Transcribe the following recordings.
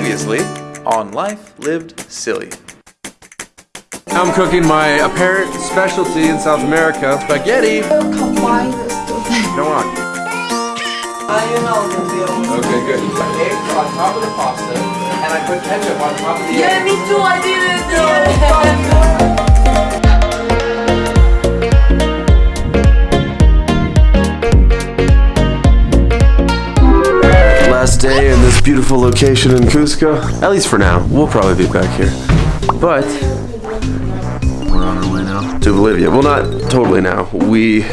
Previously on Life Lived Silly. I'm cooking my apparent specialty in South America, spaghetti. combine this together. Come on. Okay, good. Eggs on top of the pasta, and I put ketchup on top of the Yeah, me too. I did it. Beautiful location in Cusco. At least for now. We'll probably be back here. But we're on our way now to Bolivia. Well, not totally now. We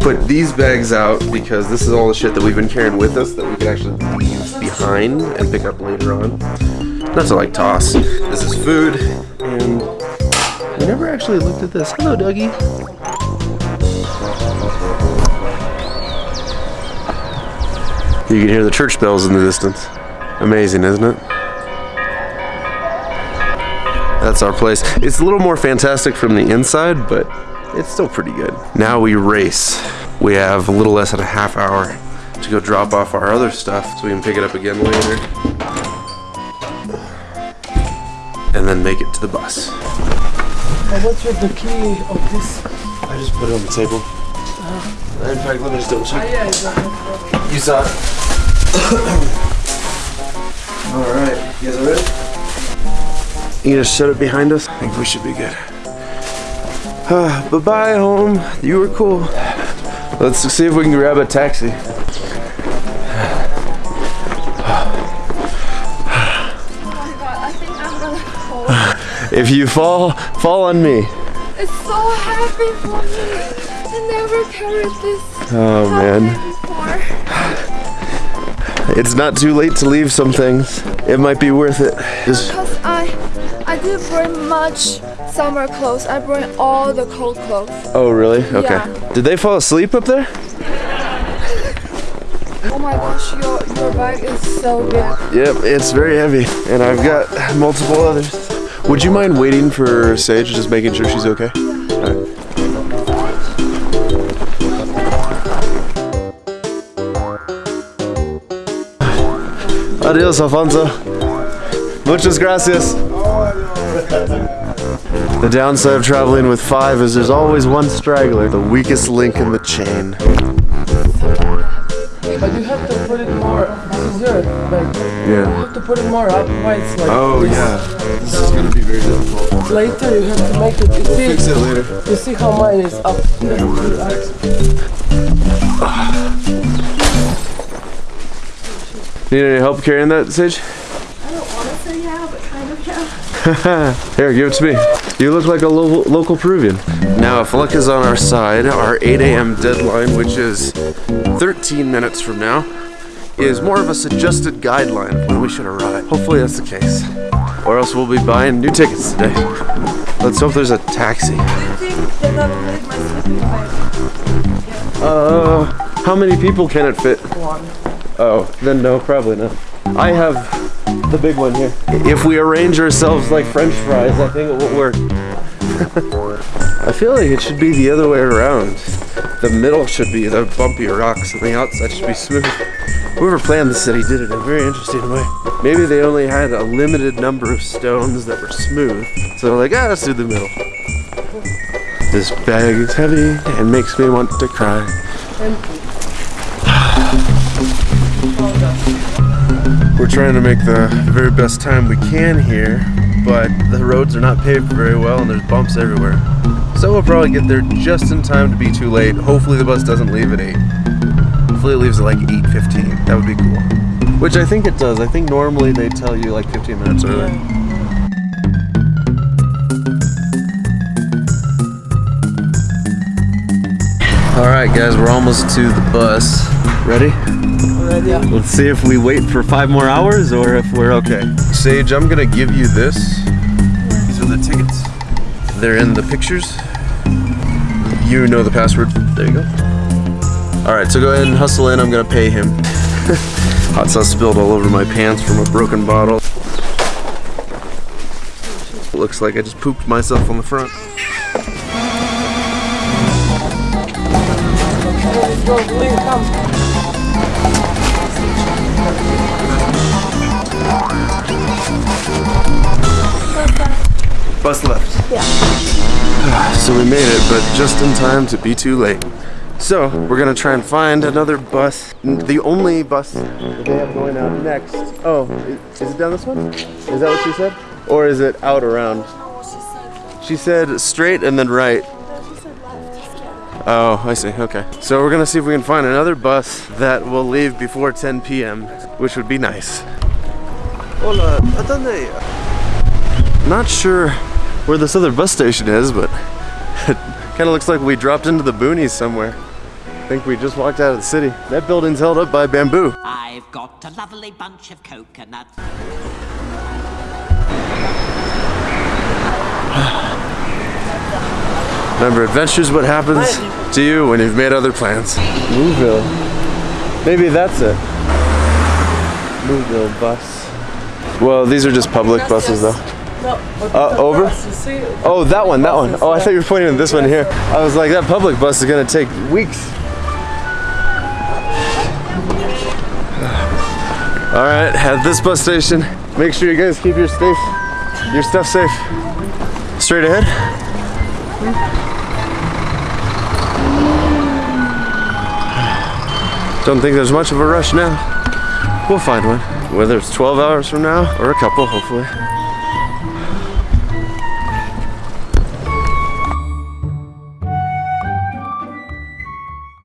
put these bags out because this is all the shit that we've been carrying with us that we can actually leave behind and pick up later on. Not to like toss. This is food and I never actually looked at this. Hello, Dougie. You can hear the church bells in the distance. Amazing, isn't it? That's our place. It's a little more fantastic from the inside, but it's still pretty good. Now we race. We have a little less than a half hour to go drop off our other stuff so we can pick it up again later. And then make it to the bus. What's with the key of this? I just put it on the table. Uh-huh. In fact, let me just double check. Oh, yeah, it's not You saw it. All right, you guys are ready? You just shut it behind us. I think we should be good. Ah, bye bye, home. You were cool. Let's see if we can grab a taxi. Oh my god, I think I'm gonna fall. If you fall, fall on me. It's so happy for me. I never carried this Oh man, before. It's not too late to leave some things. It might be worth it. Just Cause I, I didn't bring much summer clothes. I bring all the cold clothes. oh really? Okay. Yeah. Did they fall asleep up there? Oh my gosh, your your bag is so big. Yep, it's very heavy, and I've got multiple others. Would you mind waiting for Sage, just making sure she's okay? Alright. Adios, Alfonso. Muchas gracias. The downside of traveling with five is there's always one straggler, the weakest link in the chain. But you have to put it more. This is your bag. You Yeah. have to put it more up. Why it's like. Oh this. yeah, this is gonna be very difficult. Later you have to make it. You see, Fix it later. you see how mine is up. Need any help carrying that, Sage? I don't want to say yeah, but kind of yeah. Here, give it to me. You look like a lo- local Peruvian. Now, if luck is on our side, our 8 a.m. deadline, which is 13 minutes from now, is more of a suggested guideline when we should arrive. Hopefully that's the case. Or else we'll be buying new tickets today. Let's hope there's a taxi. Do you think they're gonna make my sleeping bag? Uh, how many people can it fit? One. Oh, then no, probably not. I have the big one here. If we arrange ourselves like french fries, I think it will work. I feel like it should be the other way around. The middle should be the bumpy rocks and the outside should be smooth. Whoever planned the city did it in a very interesting way. Maybe they only had a limited number of stones that were smooth. So they're like, ah, let's do the middle. This bag is heavy and makes me want to cry. We're trying to make the very best time we can here, but the roads are not paved very well and there's bumps everywhere. So we'll probably get there just in time to be too late. Hopefully the bus doesn't leave at 8. Hopefully it leaves at like 8.15. That would be cool. Which I think it does. I think normally they tell you like 15 minutes early. Alright guys, we're almost to the bus. Ready? Already. Yeah. Let's see if we wait for five more hours or if we're okay. Sage, I'm gonna give you this. These are the tickets. They're in the pictures. You know the password. There you go. All right, so go ahead and hustle in. I'm gonna pay him. Hot sauce spilled all over my pants from a broken bottle. Looks like I just pooped myself on the front. Let's go. Please come. Bus left. Yeah. so we made it, but just in time to be too late. So we're gonna try and find another bus. The only bus that they have going out next. Oh, is it down this one? Is that what she said? Or is it out around? She said straight and then right. Oh, I see. Okay. So we're gonna see if we can find another bus that will leave before 10 p.m., which would be nice. Hola, ¿a dónde? Not sure where this other bus station is, but it kind of looks like we dropped into the boonies somewhere. I think we just walked out of the city. That building's held up by bamboo. I've got a lovely bunch of coconuts. Remember, adventure's what happens to you when you've made other plans. Mooville. Maybe that's it. Mooville bus. Well, these are just public buses, though. No, Uh, over? see, Oh, that one, that one. Oh, I thought you were pointing at this one here. I was like, that public bus is gonna take weeks. All right, at this bus station, make sure you guys keep your safe, your stuff safe. Straight ahead. Don't think there's much of a rush now. We'll find one, whether it's 12 hours from now or a couple, hopefully.